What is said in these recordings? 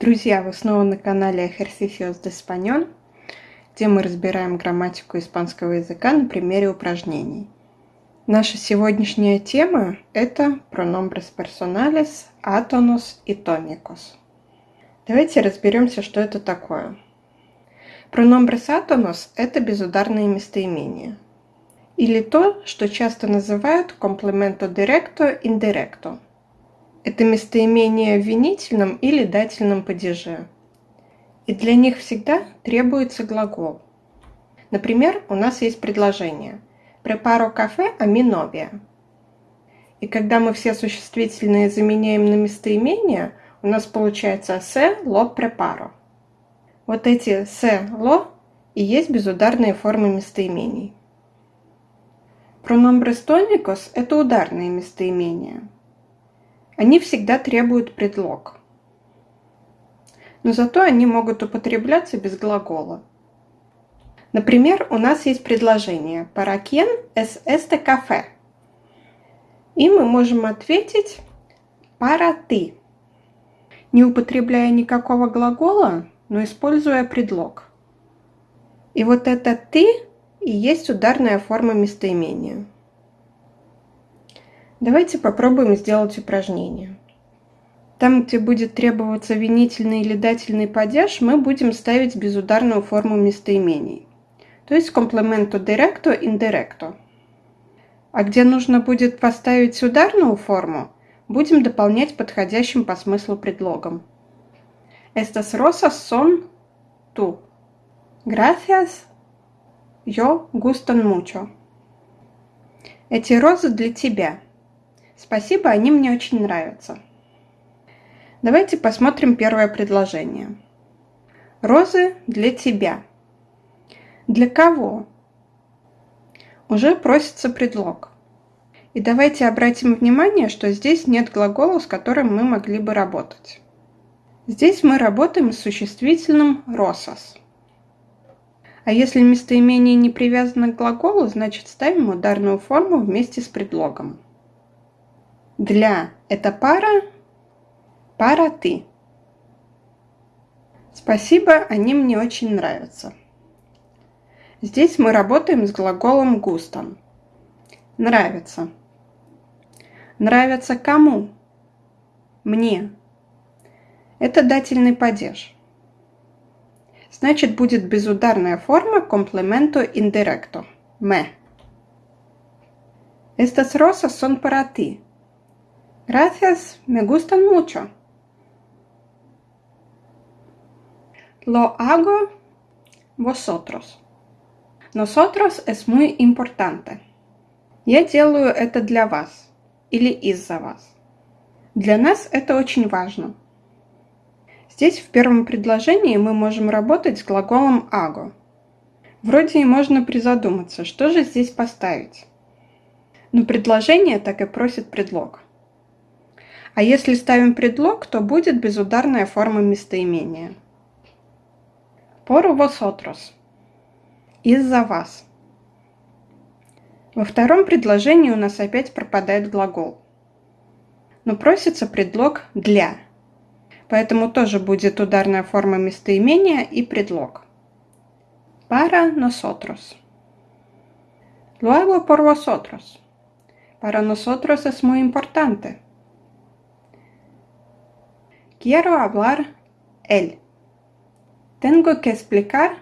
Друзья, вы снова на канале Ejercicios de Español, где мы разбираем грамматику испанского языка на примере упражнений. Наша сегодняшняя тема – это pronombres personales, átonos и tónicos. Давайте разберемся, что это такое. Pronombres átonos – это безударные местоимения. Или то, что часто называют complemento directo indirecto – это местоимение в винительном или дательном падеже. И для них всегда требуется глагол. Например, у нас есть предложение «Preparo кафе novia». И когда мы все существительные заменяем на местоимение, у нас получается «se lo preparo». Вот эти «se lo» и есть безударные формы местоимений. Pronombres tónicos – это ударные местоимения – они всегда требуют предлог. Но зато они могут употребляться без глагола. Например, у нас есть предложение «Para quién es este café?» И мы можем ответить «Para ti», не употребляя никакого глагола, но используя предлог. И вот это «ты» и есть ударная форма местоимения. Давайте попробуем сделать упражнение. Там, где будет требоваться винительный или дательный падеж, мы будем ставить безударную форму местоимений. То есть complemento directo indirecto. А где нужно будет поставить ударную форму, будем дополнять подходящим по смыслу предлогом. Estas rosas son tú. Gracias. Yo gustan mucho. Эти розы для тебя. Спасибо, они мне очень нравятся. Давайте посмотрим первое предложение. Розы для тебя. Для кого? Уже просится предлог. И давайте обратим внимание, что здесь нет глагола, с которым мы могли бы работать. Здесь мы работаем с существительным «росос». А если местоимение не привязано к глаголу, значит ставим ударную форму вместе с предлогом. Для – это пара, пара ты. Спасибо, они мне очень нравятся. Здесь мы работаем с глаголом густом. Нравится. Нравится кому? Мне. Это дательный падеж. Значит, будет безударная форма complemento indirecto. Me. Estas rosas son para ti. Gracias, me gustan mucho. Lo hago vosotros. Nosotros es muy importante. Я делаю это для вас или из-за вас. Для нас это очень важно. Здесь в первом предложении мы можем работать с глаголом «аго». Вроде и можно призадуматься, что же здесь поставить. Но предложение так и просит предлог. А если ставим предлог, то будет безударная форма местоимения. Por vosotros. Из-за вас. Во втором предложении у нас опять пропадает глагол. Но просится предлог «для». Поэтому тоже будет ударная форма местоимения и предлог. Para nosotros. Luego por vosotros. Para nosotros es muy importante. Quiero hablar él. Tengo que explicar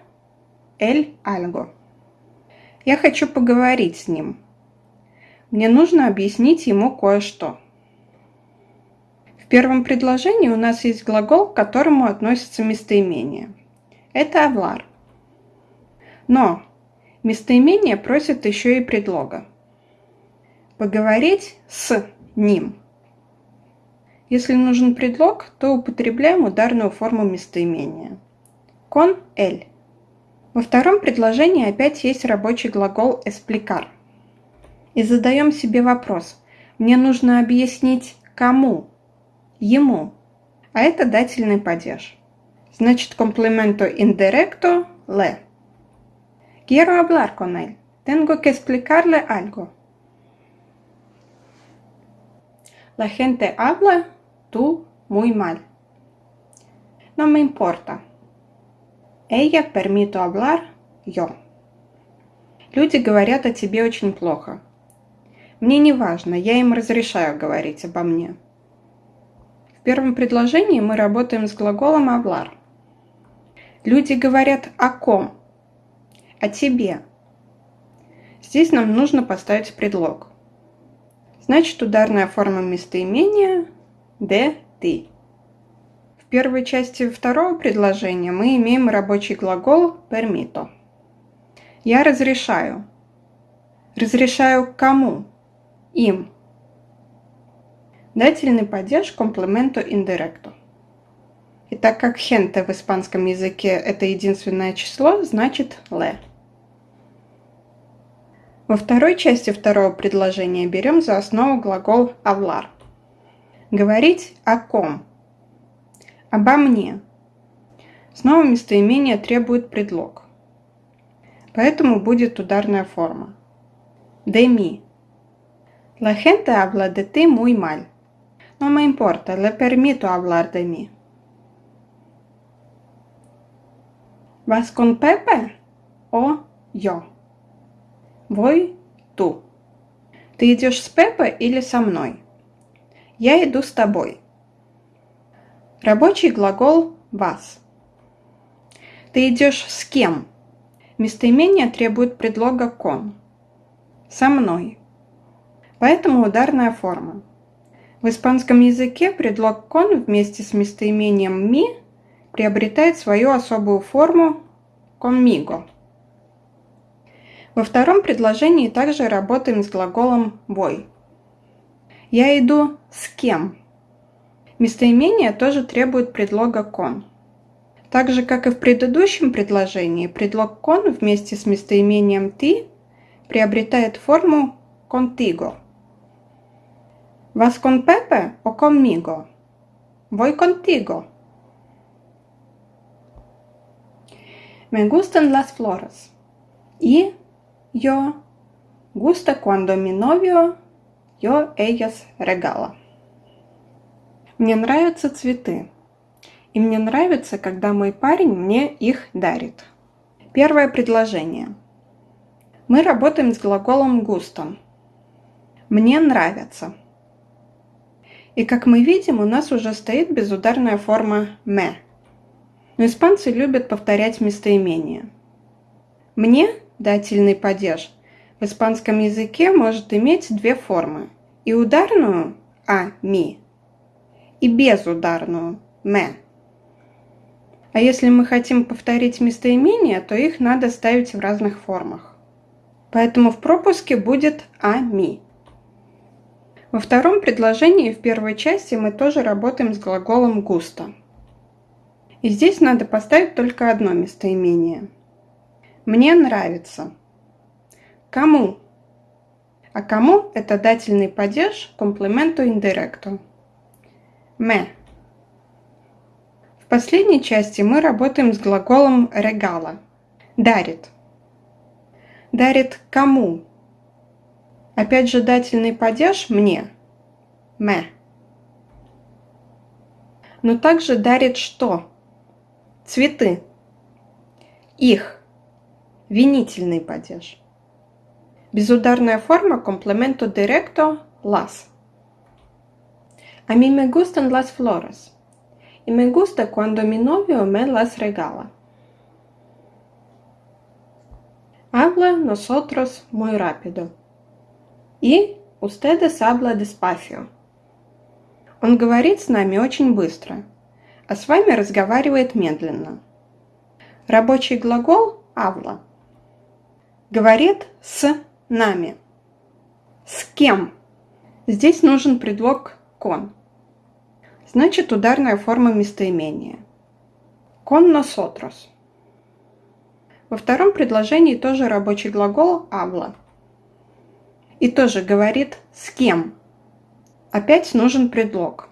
él algo. Я хочу поговорить с ним. Мне нужно объяснить ему кое-что. В первом предложении у нас есть глагол, к которому относится местоимение. Это hablar. Но местоимение просит еще и предлога. Поговорить с ним – если нужен предлог, то употребляем ударную форму местоимения. Con el. Во втором предложении опять есть рабочий глагол explicar. И задаем себе вопрос. Мне нужно объяснить кому? Ему. А это дательный падеж. Значит, complemento indirecto le. Quiero hablar con él. Tengo que explicarle algo. La gente habla tú muy mal. No me importa. Ella permito hablar yo. Люди говорят о тебе очень плохо. Мне не важно, я им разрешаю говорить обо мне. В первом предложении мы работаем с глаголом hablar. Люди говорят о ком? О тебе. Здесь нам нужно поставить предлог. Значит, ударная форма местоимения «де ты». В первой части второго предложения мы имеем рабочий глагол «permito». Я разрешаю. Разрешаю кому? Им. Дательный падеж комплементу индиректо. И так как gente в испанском языке это единственное число, значит le. Во второй части второго предложения берем за основу глагол hablar. Говорить о ком? Обо мне. Снова местоимение требует предлог. Поэтому будет ударная форма. De mí. La gente habla de ti muy mal. No me importa, le permito hablar de mí. ¿Vas con Pepe o yo? Voy tú. Ты идешь с Пепе или со мной? Я иду с тобой. Рабочий глагол вас. Ты идешь с кем? Местоимение требует предлога «кон». «Со мной». Поэтому ударная форма. В испанском языке предлог «кон» вместе с местоимением «ми» приобретает свою особую форму «conmigo». Во втором предложении также работаем с глаголом «voy». Я иду с кем? Местоимение тоже требует предлога «con». Так же, как и в предыдущем предложении, предлог «con» вместе с местоимением «ты» приобретает форму «contigo». «Vas con Pepe o conmigo?» «Voy contigo». «Me gustan las flores». И yo gusta cuando mi novio yo ellas regala. Мне нравятся цветы. И мне нравится, когда мой парень мне их дарит. Первое предложение. Мы работаем с глаголом густо. Мне нравится. И как мы видим, у нас уже стоит безударная форма «me». Но испанцы любят повторять местоимение. «Мне» дательный падеж в испанском языке может иметь две формы. И ударную «а», «ми», и безударную «ме». А если мы хотим повторить местоимения, то их надо ставить в разных формах. Поэтому в пропуске будет «а-ми». Во втором предложении в первой части мы тоже работаем с глаголом «густо». И здесь надо поставить только одно местоимение – мне нравится. Кому? А кому это дательный падеж комплименту индиректу. Me. В последней части мы работаем с глаголом regala. Дарит. Дарит кому? Опять же дательный падеж мне. Me. Но также дарит что? Цветы. Их. Винительный падеж. Безударная форма комплементо directo las. A mí me gustan las flores. Y me gusta cuando mi novio me las regala. Habla nosotros muy rápido. И ustedes habla despacio. Он говорит с нами очень быстро, а с вами разговаривает медленно. Рабочий глагол «habla» говорит с нами. С кем? Здесь нужен предлог «con». Значит, ударная форма местоимения. «Con nosotros». Во втором предложении тоже рабочий глагол «habla». И тоже говорит «с кем». Опять нужен предлог.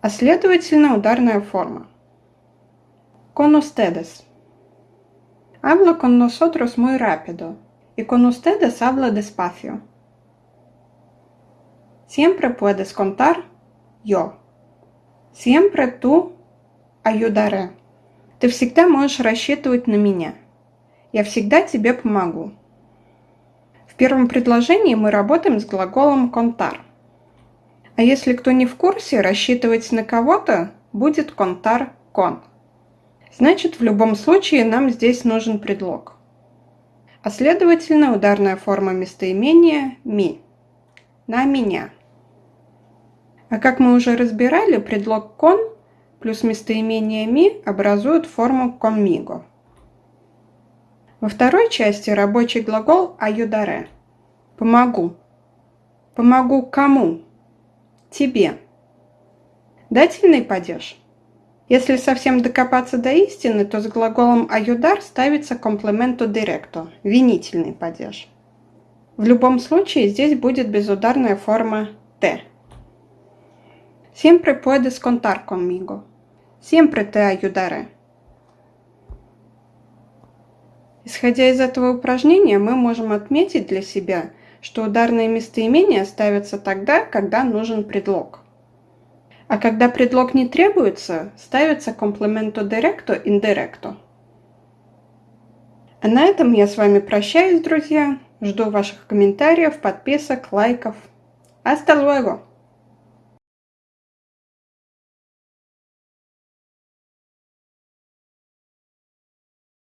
А следовательно ударная форма. «Con ustedes». Hablo con nosotros muy rápido y con ustedes hablo despacio. Siempre puedes contar yo. Siempre tú ayudaré. Ты всегда можешь рассчитывать на меня. Я всегда тебе помогу. В первом предложении мы работаем с глаголом contar. А если кто не в курсе, рассчитывать на кого-то будет contar con. Значит, в любом случае нам здесь нужен предлог. А следовательно, ударная форма местоимения ми. На меня. А как мы уже разбирали, предлог con плюс местоимение ми образуют форму conmigo. Во второй части рабочий глагол ayudaré. Помогу. Помогу кому? Тебе. Дательный падеж. Если совсем докопаться до истины, то с глаголом ayudar ставится комплементу directo – винительный падеж. В любом случае здесь будет безударная форма «te». Siempre puedes contar conmigo. Siempre te ayudaré. Исходя из этого упражнения, мы можем отметить для себя, что ударные местоимения ставятся тогда, когда нужен предлог. А когда предлог не требуется, ставится комплементо directo indirecto. А на этом я с вами прощаюсь, друзья. Жду ваших комментариев, подписок, лайков. Hasta luego!